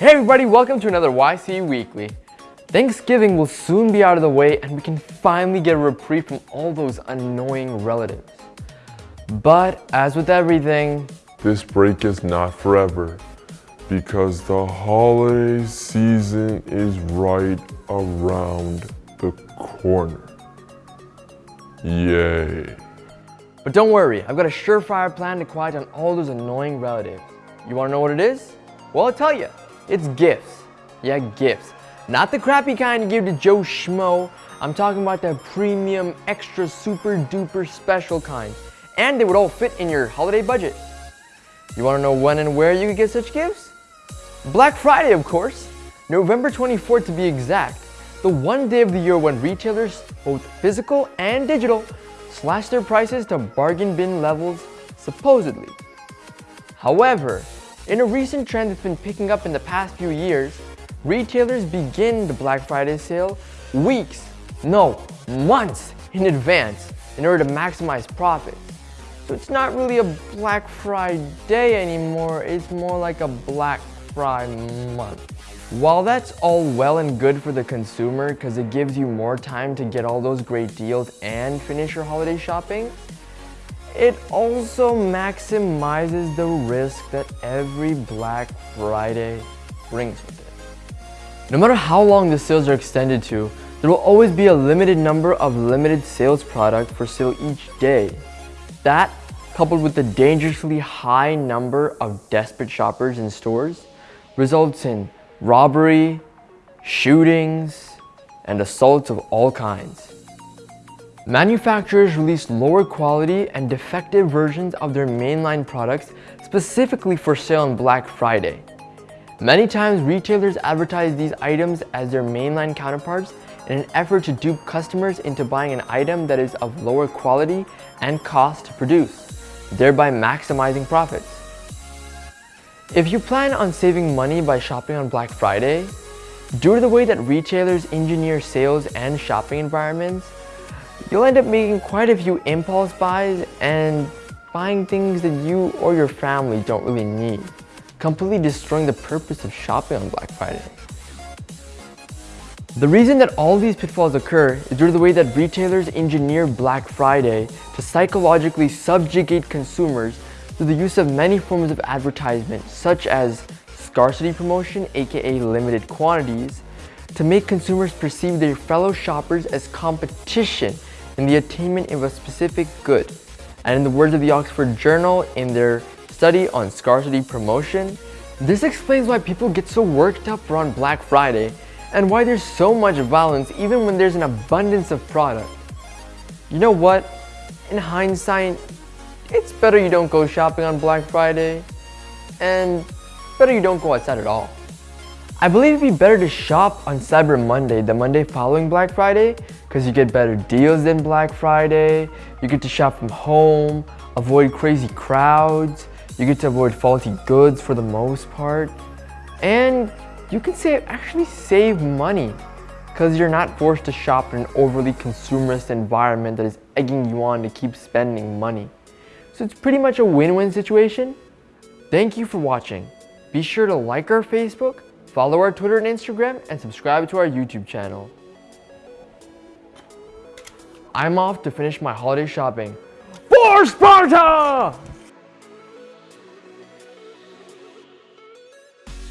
Hey everybody, welcome to another YC Weekly. Thanksgiving will soon be out of the way and we can finally get a reprieve from all those annoying relatives. But as with everything, this break is not forever because the holiday season is right around the corner. Yay. But don't worry, I've got a surefire plan to quiet down all those annoying relatives. You wanna know what it is? Well, I'll tell you. It's gifts. Yeah, gifts. Not the crappy kind you give to Joe Schmo. I'm talking about the premium, extra, super duper special kind. And they would all fit in your holiday budget. You wanna know when and where you could get such gifts? Black Friday, of course. November 24th to be exact. The one day of the year when retailers, both physical and digital, slash their prices to bargain bin levels, supposedly. However, in a recent trend that's been picking up in the past few years, retailers begin the Black Friday sale weeks, no, months in advance in order to maximize profits. So it's not really a Black Friday anymore, it's more like a Black Friday month. While that's all well and good for the consumer because it gives you more time to get all those great deals and finish your holiday shopping, it also maximizes the risk that every Black Friday brings with it. No matter how long the sales are extended to, there will always be a limited number of limited sales product for sale each day. That, coupled with the dangerously high number of desperate shoppers in stores, results in robbery, shootings, and assaults of all kinds. Manufacturers release lower quality and defective versions of their mainline products specifically for sale on Black Friday. Many times retailers advertise these items as their mainline counterparts in an effort to dupe customers into buying an item that is of lower quality and cost to produce, thereby maximizing profits. If you plan on saving money by shopping on Black Friday, due to the way that retailers engineer sales and shopping environments, you'll end up making quite a few impulse buys and buying things that you or your family don't really need, completely destroying the purpose of shopping on Black Friday. The reason that all these pitfalls occur is due to the way that retailers engineer Black Friday to psychologically subjugate consumers through the use of many forms of advertisement such as scarcity promotion aka limited quantities to make consumers perceive their fellow shoppers as competition in the attainment of a specific good. And in the words of the Oxford Journal in their study on scarcity promotion, this explains why people get so worked up around Black Friday and why there's so much violence even when there's an abundance of product. You know what? In hindsight, it's better you don't go shopping on Black Friday and better you don't go outside at all. I believe it'd be better to shop on Cyber Monday, the Monday following Black Friday, because you get better deals than Black Friday, you get to shop from home, avoid crazy crowds, you get to avoid faulty goods for the most part, and you can save, actually save money because you're not forced to shop in an overly consumerist environment that is egging you on to keep spending money. So it's pretty much a win-win situation. Thank you for watching. Be sure to like our Facebook, follow our Twitter and Instagram, and subscribe to our YouTube channel. I'm off to finish my holiday shopping. For Sparta!